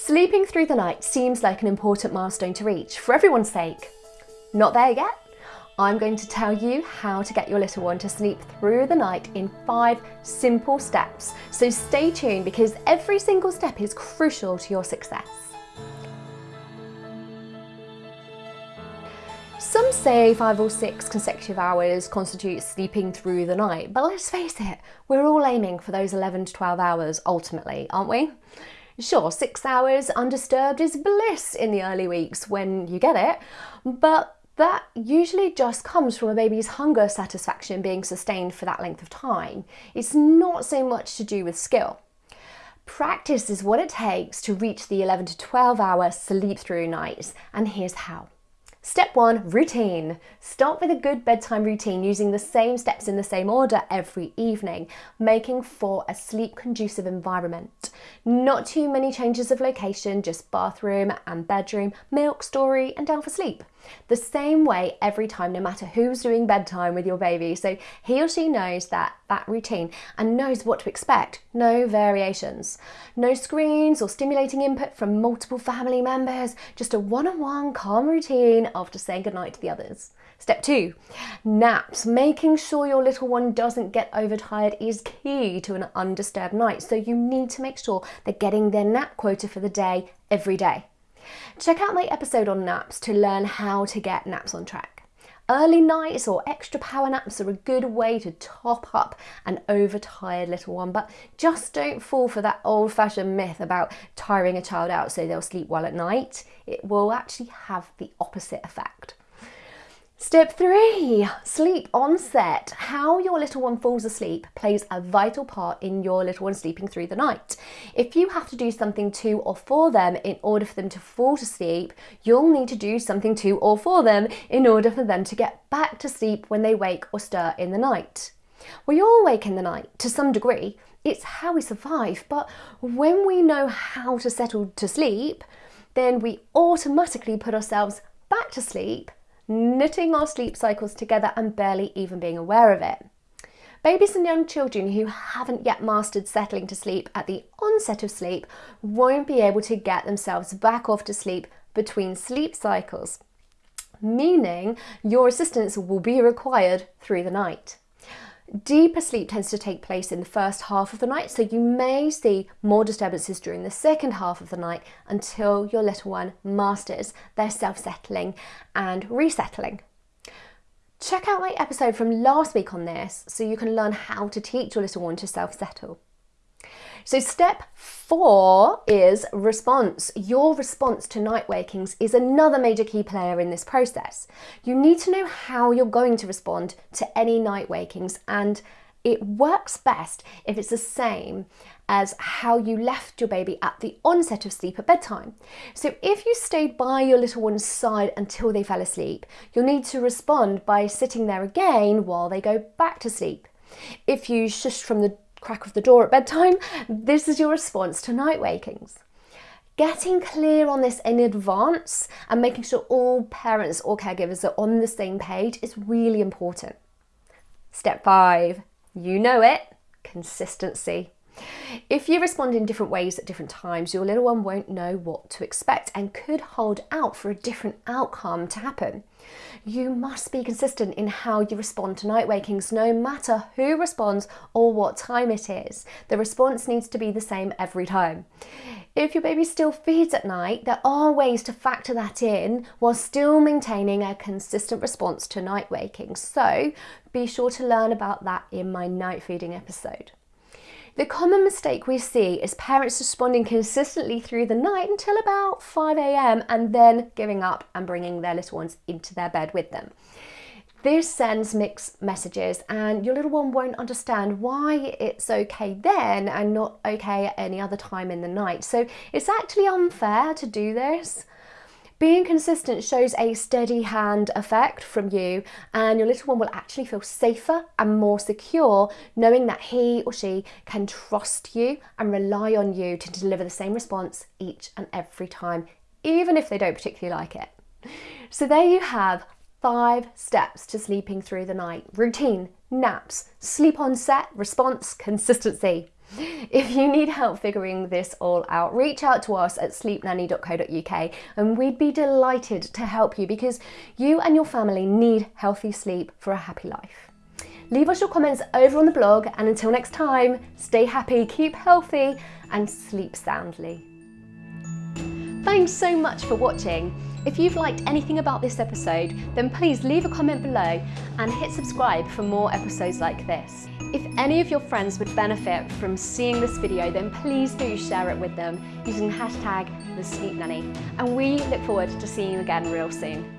Sleeping through the night seems like an important milestone to reach for everyone's sake. Not there yet? I'm going to tell you how to get your little one to sleep through the night in five simple steps. So stay tuned because every single step is crucial to your success. Some say five or six consecutive hours constitute sleeping through the night, but let's face it, we're all aiming for those 11 to 12 hours ultimately, aren't we? Sure, six hours undisturbed is bliss in the early weeks when you get it, but that usually just comes from a baby's hunger satisfaction being sustained for that length of time. It's not so much to do with skill. Practice is what it takes to reach the 11 to 12 hour sleep through nights, and here's how. Step one, routine. Start with a good bedtime routine using the same steps in the same order every evening, making for a sleep conducive environment. Not too many changes of location, just bathroom and bedroom, milk, story, and down for sleep. The same way every time, no matter who's doing bedtime with your baby. So he or she knows that, that routine and knows what to expect. No variations. No screens or stimulating input from multiple family members. Just a one-on-one calm routine after saying goodnight to the others. Step two, naps. Making sure your little one doesn't get overtired is key to an undisturbed night. So you need to make sure they're getting their nap quota for the day every day. Check out my episode on naps to learn how to get naps on track. Early nights or extra power naps are a good way to top up an overtired little one, but just don't fall for that old fashioned myth about tiring a child out so they'll sleep well at night. It will actually have the opposite effect. Step three, sleep onset. How your little one falls asleep plays a vital part in your little one sleeping through the night. If you have to do something to or for them in order for them to fall to sleep, you'll need to do something to or for them in order for them to get back to sleep when they wake or stir in the night. We all wake in the night to some degree. It's how we survive, but when we know how to settle to sleep, then we automatically put ourselves back to sleep knitting our sleep cycles together and barely even being aware of it. Babies and young children who haven't yet mastered settling to sleep at the onset of sleep won't be able to get themselves back off to sleep between sleep cycles, meaning your assistance will be required through the night. Deeper sleep tends to take place in the first half of the night, so you may see more disturbances during the second half of the night until your little one masters their self-settling and resettling. Check out my episode from last week on this so you can learn how to teach your little one to self-settle. So step four is response. Your response to night wakings is another major key player in this process. You need to know how you're going to respond to any night wakings and it works best if it's the same as how you left your baby at the onset of sleep at bedtime. So if you stayed by your little one's side until they fell asleep, you'll need to respond by sitting there again while they go back to sleep. If you shushed from the crack of the door at bedtime, this is your response to night wakings. Getting clear on this in advance and making sure all parents or caregivers are on the same page is really important. Step five, you know it, consistency. If you respond in different ways at different times, your little one won't know what to expect and could hold out for a different outcome to happen. You must be consistent in how you respond to night wakings, no matter who responds or what time it is. The response needs to be the same every time. If your baby still feeds at night, there are ways to factor that in while still maintaining a consistent response to night wakings. So be sure to learn about that in my night feeding episode. The common mistake we see is parents responding consistently through the night until about 5am and then giving up and bringing their little ones into their bed with them. This sends mixed messages and your little one won't understand why it's okay then and not okay at any other time in the night. So it's actually unfair to do this. Being consistent shows a steady hand effect from you and your little one will actually feel safer and more secure knowing that he or she can trust you and rely on you to deliver the same response each and every time, even if they don't particularly like it. So there you have five steps to sleeping through the night. Routine, naps, sleep onset, response, consistency. If you need help figuring this all out, reach out to us at sleepnanny.co.uk and we'd be delighted to help you because you and your family need healthy sleep for a happy life. Leave us your comments over on the blog and until next time, stay happy, keep healthy and sleep soundly. Thanks so much for watching. If you've liked anything about this episode, then please leave a comment below and hit subscribe for more episodes like this. If any of your friends would benefit from seeing this video, then please do share it with them using hashtag the Sleep Nanny. And we look forward to seeing you again real soon.